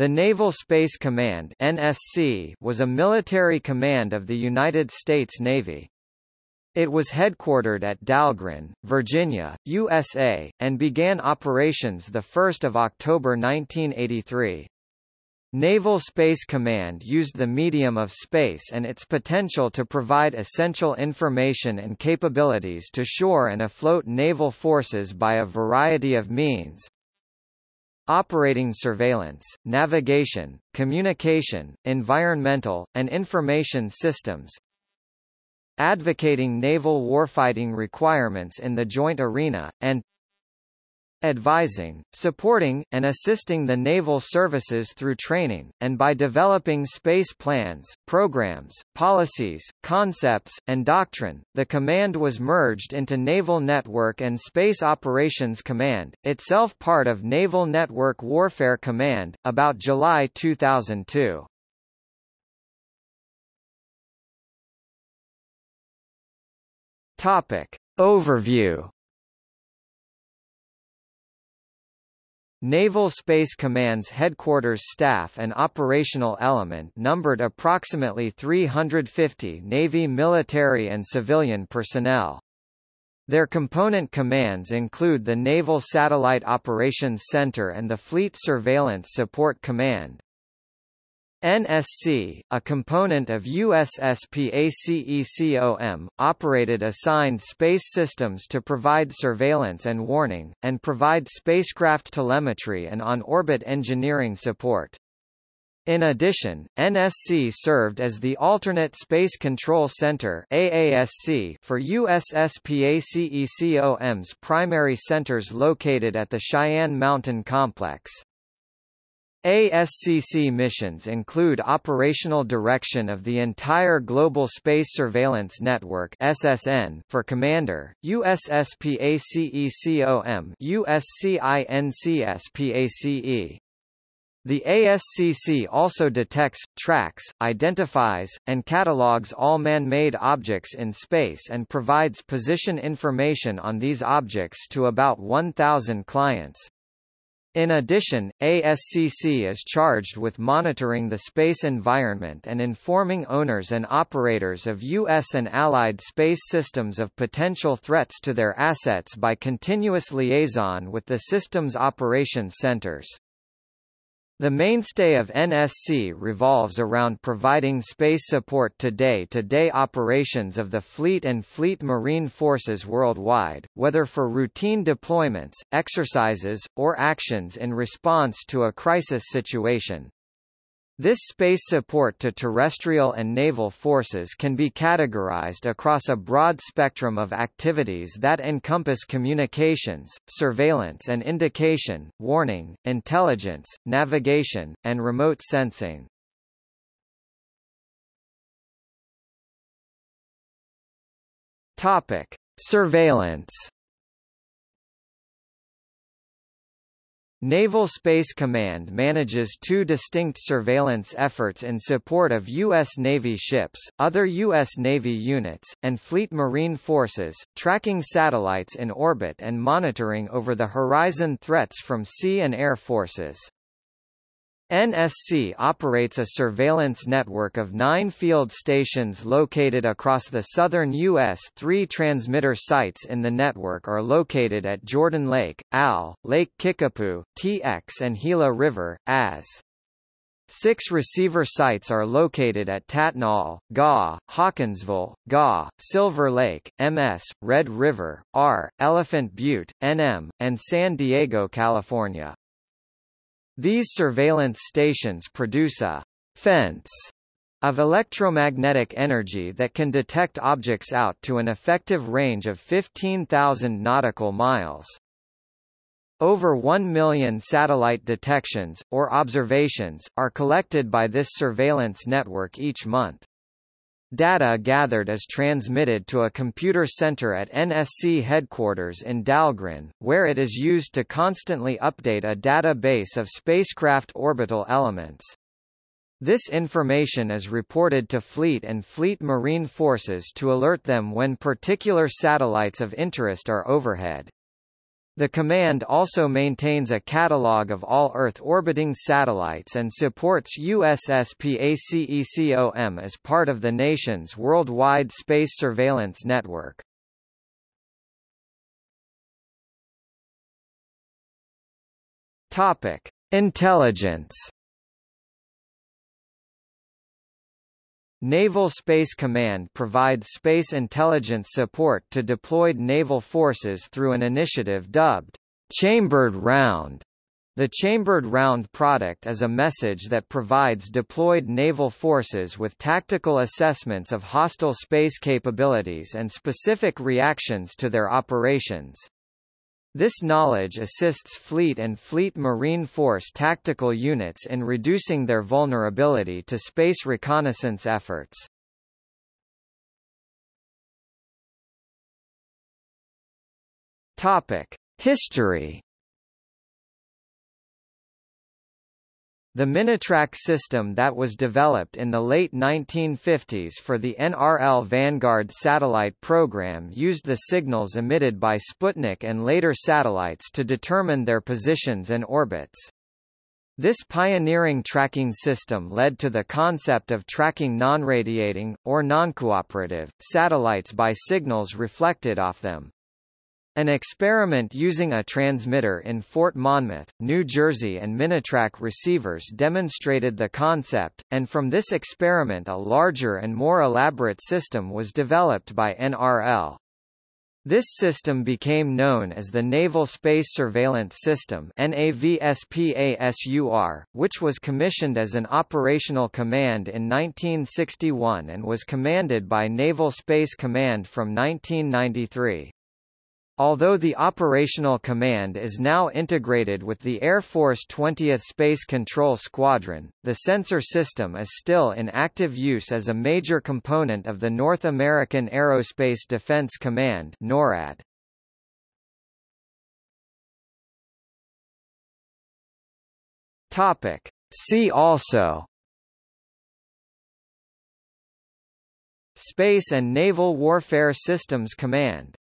The Naval Space Command NSC was a military command of the United States Navy. It was headquartered at Dahlgren, Virginia, USA, and began operations 1 October 1983. Naval Space Command used the medium of space and its potential to provide essential information and capabilities to shore and afloat naval forces by a variety of means, operating surveillance, navigation, communication, environmental, and information systems, advocating naval warfighting requirements in the joint arena, and advising, supporting, and assisting the naval services through training, and by developing space plans, programs, policies, concepts, and doctrine. The command was merged into Naval Network and Space Operations Command, itself part of Naval Network Warfare Command, about July 2002. Topic. Overview Naval Space Command's headquarters staff and operational element numbered approximately 350 Navy military and civilian personnel. Their component commands include the Naval Satellite Operations Center and the Fleet Surveillance Support Command. NSC, a component of USSPACECOM, operated assigned space systems to provide surveillance and warning, and provide spacecraft telemetry and on-orbit engineering support. In addition, NSC served as the Alternate Space Control Center AASC for USSPACECOM's primary centers located at the Cheyenne Mountain Complex. ASCC missions include operational direction of the entire Global Space Surveillance Network (SSN) for Commander, USSPACECOM, USCINCSPACE. The ASCC also detects, tracks, identifies, and catalogs all man-made objects in space and provides position information on these objects to about 1,000 clients. In addition, ASCC is charged with monitoring the space environment and informing owners and operators of U.S. and Allied space systems of potential threats to their assets by continuous liaison with the systems operations centers. The mainstay of NSC revolves around providing space support to day-to-day -day operations of the fleet and fleet marine forces worldwide, whether for routine deployments, exercises, or actions in response to a crisis situation. This space support to terrestrial and naval forces can be categorized across a broad spectrum of activities that encompass communications, surveillance and indication, warning, intelligence, navigation, and remote sensing. Topic: Surveillance Naval Space Command manages two distinct surveillance efforts in support of U.S. Navy ships, other U.S. Navy units, and Fleet Marine forces, tracking satellites in orbit and monitoring over-the-horizon threats from sea and air forces. NSC operates a surveillance network of nine field stations located across the southern U.S. Three transmitter sites in the network are located at Jordan Lake, AL, Lake Kickapoo, TX and Gila River, AS. Six receiver sites are located at Tattnall, GA, Hawkinsville, GA, Silver Lake, MS, Red River, R, Elephant Butte, NM, and San Diego, California. These surveillance stations produce a fence of electromagnetic energy that can detect objects out to an effective range of 15,000 nautical miles. Over 1 million satellite detections, or observations, are collected by this surveillance network each month. Data gathered is transmitted to a computer center at NSC headquarters in Dahlgren, where it is used to constantly update a database of spacecraft orbital elements. This information is reported to Fleet and Fleet Marine forces to alert them when particular satellites of interest are overhead. The command also maintains a catalog of all Earth orbiting satellites and supports USSPACECOM as part of the nation's worldwide space surveillance network. Topic: Intelligence Naval Space Command provides space intelligence support to deployed naval forces through an initiative dubbed Chambered Round. The Chambered Round product is a message that provides deployed naval forces with tactical assessments of hostile space capabilities and specific reactions to their operations. This knowledge assists Fleet and Fleet Marine Force tactical units in reducing their vulnerability to space reconnaissance efforts. Topic: History The Minitrack system that was developed in the late 1950s for the NRL Vanguard satellite program used the signals emitted by Sputnik and later satellites to determine their positions and orbits. This pioneering tracking system led to the concept of tracking non-radiating, or non-cooperative, satellites by signals reflected off them. An experiment using a transmitter in Fort Monmouth, New Jersey and Minitrack receivers demonstrated the concept, and from this experiment a larger and more elaborate system was developed by NRL. This system became known as the Naval Space Surveillance System NAVSPASUR, which was commissioned as an operational command in 1961 and was commanded by Naval Space Command from 1993. Although the operational command is now integrated with the Air Force 20th Space Control Squadron, the sensor system is still in active use as a major component of the North American Aerospace Defense Command NORAD. Topic. See also Space and Naval Warfare Systems Command